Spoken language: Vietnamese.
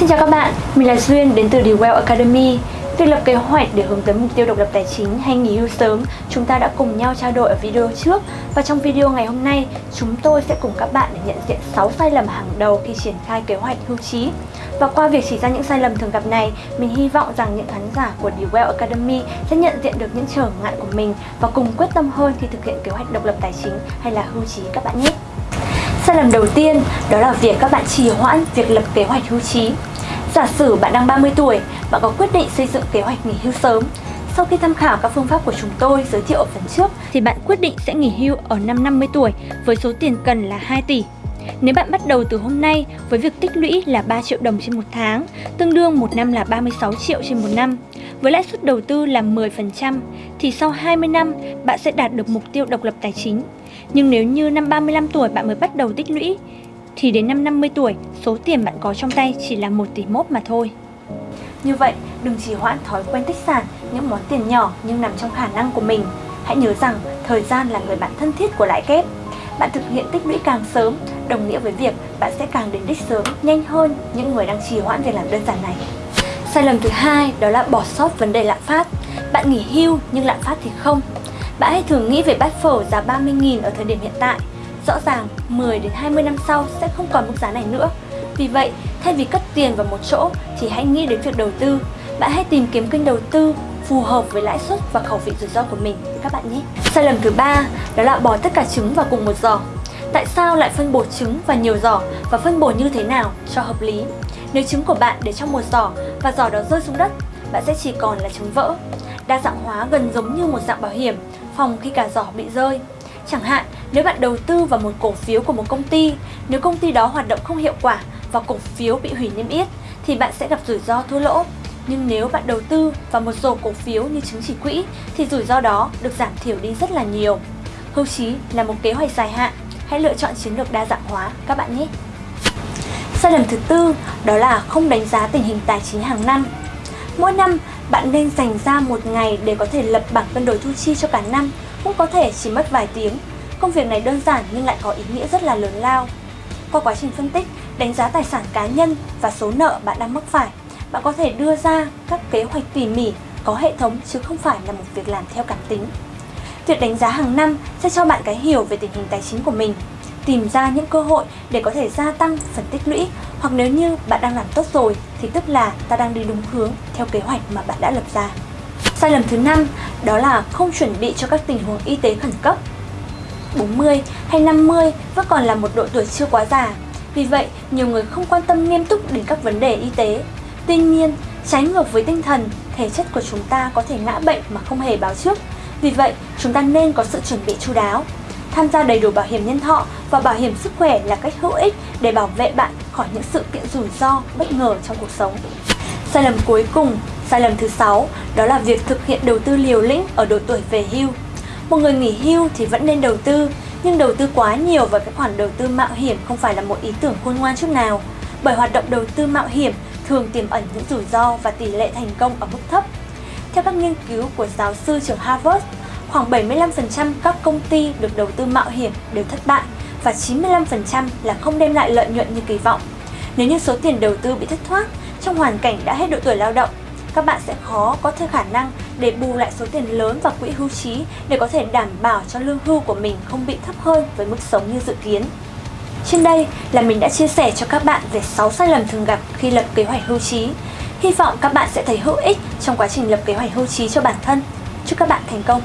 Xin chào các bạn, mình là Duyên đến từ The Well Academy. Việc lập kế hoạch để hướng tới mục tiêu độc lập tài chính hay nghỉ hưu sớm, chúng ta đã cùng nhau trao đổi ở video trước và trong video ngày hôm nay, chúng tôi sẽ cùng các bạn để nhận diện 6 sai lầm hàng đầu khi triển khai kế hoạch hưu trí. Và qua việc chỉ ra những sai lầm thường gặp này, mình hy vọng rằng những khán giả của The Well Academy sẽ nhận diện được những trở ngại của mình và cùng quyết tâm hơn khi thực hiện kế hoạch độc lập tài chính hay là hưu trí các bạn nhé. Sai lầm đầu tiên đó là việc các bạn trì hoãn việc lập kế hoạch hưu trí. Giả sử bạn đang 30 tuổi, bạn có quyết định xây dựng kế hoạch nghỉ hưu sớm. Sau khi tham khảo các phương pháp của chúng tôi giới thiệu ở phần trước thì bạn quyết định sẽ nghỉ hưu ở năm 50 tuổi với số tiền cần là 2 tỷ. Nếu bạn bắt đầu từ hôm nay với việc tích lũy là 3 triệu đồng trên một tháng, tương đương một năm là 36 triệu trên một năm, với lãi suất đầu tư là 10%, thì sau 20 năm bạn sẽ đạt được mục tiêu độc lập tài chính. Nhưng nếu như năm 35 tuổi bạn mới bắt đầu tích lũy, thì đến năm 50 tuổi, số tiền bạn có trong tay chỉ là 1 tỷ mốt mà thôi. Như vậy, đừng chỉ hoãn thói quen tích sản những món tiền nhỏ nhưng nằm trong khả năng của mình. Hãy nhớ rằng thời gian là người bạn thân thiết của lãi kép. Bạn thực hiện tích lũy càng sớm, đồng nghĩa với việc bạn sẽ càng đến đích sớm, nhanh hơn những người đang trì hoãn việc làm đơn giản này. Sai lầm thứ hai đó là bỏ sót vấn đề lạm phát. Bạn nghỉ hưu nhưng lạm phát thì không. Bạn hãy thử nghĩ về bát phở giá 30.000 ở thời điểm hiện tại. Rõ ràng 10 đến 20 năm sau sẽ không còn mức giá này nữa. Vì vậy, thay vì cất tiền vào một chỗ thì hãy nghĩ đến việc đầu tư. Bạn hãy tìm kiếm kênh đầu tư phù hợp với lãi suất và khẩu vị rủi ro của mình các bạn nhé. Sai lầm thứ ba đó là bỏ tất cả trứng vào cùng một giỏ. Tại sao lại phân bổ trứng và nhiều giỏ và phân bổ như thế nào cho hợp lý? Nếu trứng của bạn để trong một giỏ và giỏ đó rơi xuống đất, bạn sẽ chỉ còn là trứng vỡ. Đa dạng hóa gần giống như một dạng bảo hiểm, phòng khi cả giỏ bị rơi. Chẳng hạn, nếu bạn đầu tư vào một cổ phiếu của một công ty, nếu công ty đó hoạt động không hiệu quả và cổ phiếu bị hủy niêm yết, thì bạn sẽ gặp rủi ro thua lỗ. Nhưng nếu bạn đầu tư vào một rổ cổ phiếu như chứng chỉ quỹ, thì rủi ro đó được giảm thiểu đi rất là nhiều. Hưu trí là một kế hoạch dài hạn, hãy lựa chọn chiến lược đa dạng hóa các bạn nhé. Sai lầm thứ tư đó là không đánh giá tình hình tài chính hàng năm. Mỗi năm, bạn nên dành ra một ngày để có thể lập bảng cân đối thu chi cho cả năm, cũng có thể chỉ mất vài tiếng. Công việc này đơn giản nhưng lại có ý nghĩa rất là lớn lao. Qua quá trình phân tích, đánh giá tài sản cá nhân và số nợ bạn đang mắc phải, bạn có thể đưa ra các kế hoạch tỉ mỉ, có hệ thống chứ không phải là một việc làm theo cảm tính. Việc đánh giá hàng năm sẽ cho bạn cái hiểu về tình hình tài chính của mình, tìm ra những cơ hội để có thể gia tăng phần tích lũy hoặc nếu như bạn đang làm tốt rồi thì tức là ta đang đi đúng hướng theo kế hoạch mà bạn đã lập ra. Sai lầm thứ năm đó là không chuẩn bị cho các tình huống y tế khẩn cấp. 40 hay 50 vẫn còn là một độ tuổi chưa quá già. Vì vậy, nhiều người không quan tâm nghiêm túc đến các vấn đề y tế. Tuy nhiên, trái ngược với tinh thần, thể chất của chúng ta có thể ngã bệnh mà không hề báo trước. Vì vậy, chúng ta nên có sự chuẩn bị chu đáo. Tham gia đầy đủ bảo hiểm nhân thọ và bảo hiểm sức khỏe là cách hữu ích để bảo vệ bạn khỏi những sự kiện rủi ro bất ngờ trong cuộc sống. Sai lầm cuối cùng, sai lầm thứ sáu, đó là việc thực hiện đầu tư liều lĩnh ở độ tuổi về hưu. Một người nghỉ hưu thì vẫn nên đầu tư, nhưng đầu tư quá nhiều vào các khoản đầu tư mạo hiểm không phải là một ý tưởng khôn ngoan chút nào. Bởi hoạt động đầu tư mạo hiểm thường tiềm ẩn những rủi ro và tỷ lệ thành công ở mức thấp. Theo các nghiên cứu của giáo sư trường Harvard, khoảng 75% các công ty được đầu tư mạo hiểm đều thất bại và 95% là không đem lại lợi nhuận như kỳ vọng. Nếu như số tiền đầu tư bị thất thoát trong hoàn cảnh đã hết độ tuổi lao động, các bạn sẽ khó có thêm khả năng để bù lại số tiền lớn vào quỹ hưu trí để có thể đảm bảo cho lương hưu của mình không bị thấp hơn với mức sống như dự kiến. Trên đây là mình đã chia sẻ cho các bạn về 6 sai lầm thường gặp khi lập kế hoạch hưu trí. Hy vọng các bạn sẽ thấy hữu ích trong quá trình lập kế hoạch hưu trí cho bản thân. Chúc các bạn thành công!